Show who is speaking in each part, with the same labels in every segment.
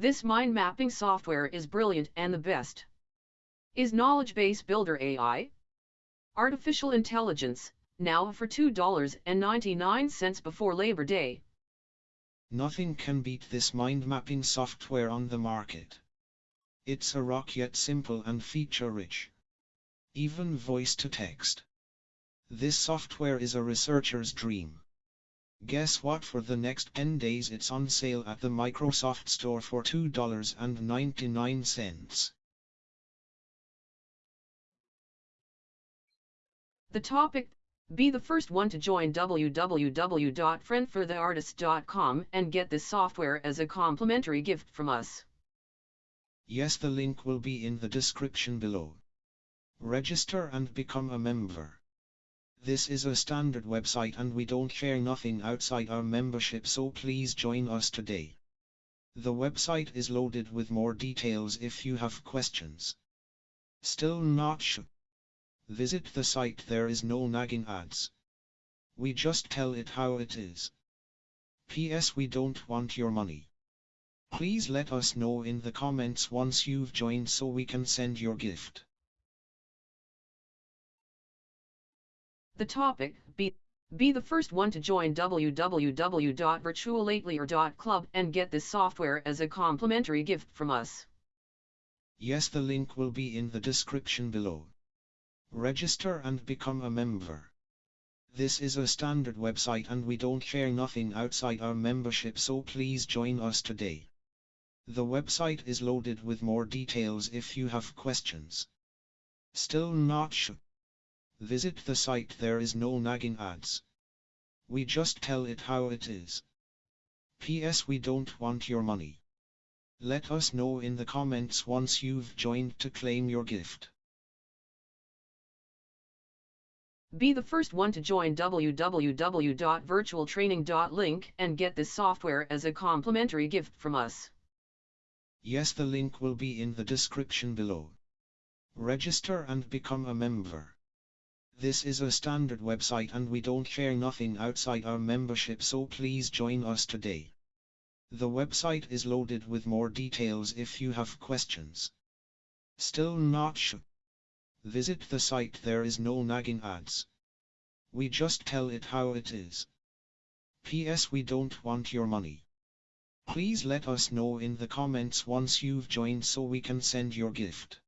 Speaker 1: This mind mapping software is brilliant and the best. Is Knowledge Base Builder AI? Artificial Intelligence, now for $2.99 before Labor Day.
Speaker 2: Nothing can beat this mind mapping software on the market. It's a rock yet simple and feature rich. Even voice to text. This software is a researcher's dream. Guess what for the next 10 days it's on sale at the Microsoft Store for $2.99.
Speaker 1: The topic Be the first one to join www.friendfortheartist.com and get this software as a complimentary gift from us.
Speaker 2: Yes, the link will be in the description below. Register and become a member. This is a standard website and we don't share nothing outside our membership so please join us today. The website is loaded with more details if you have questions. Still not sure? Visit the site there is no nagging ads. We just tell it how it is. P.S. We don't want your money. Please let us know in the comments once you've joined so we can send your gift.
Speaker 1: The topic Be be the first one to join www.virtualatelier.club and get this software as a complimentary gift from us.
Speaker 2: Yes, the link will be in the description below. Register and become a member. This is a standard website and we don't share nothing outside our membership so please join us today. The website is loaded with more details if you have questions. Still not sure? Visit the site there is no nagging ads. We just tell it how it is. P.S. We don't want your money. Let us know in the comments once you've joined to claim your gift.
Speaker 1: Be the first one to join www.virtualtraining.link and get this software as a complimentary gift from us.
Speaker 2: Yes, the link will be in the description below. Register and become a member. This is a standard website and we don't share nothing outside our membership so please join us today. The website is loaded with more details if you have questions. Still not sure? Visit the site there is no nagging ads. We just tell it how it is. P.S. We don't want your money. Please let us know in the comments once you've joined so we can send your gift.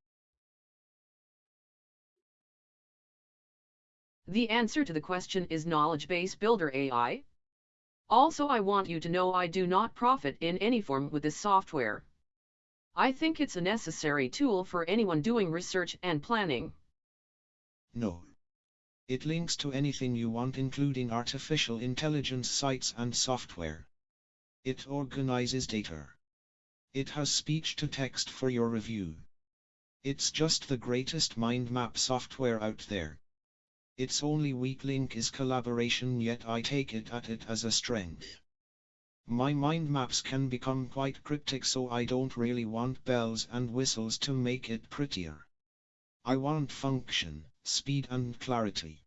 Speaker 1: The answer to the question is Knowledge Base Builder AI. Also I want you to know I do not profit in any form with this software. I think it's a necessary tool for anyone doing research and planning.
Speaker 2: No. It links to anything you want including artificial intelligence sites and software. It organizes data. It has speech to text for your review. It's just the greatest mind map software out there. Its only weak link is collaboration yet I take it at it as a strength. My mind maps can become quite cryptic so I don't really want bells and whistles to make it prettier. I want function, speed and clarity.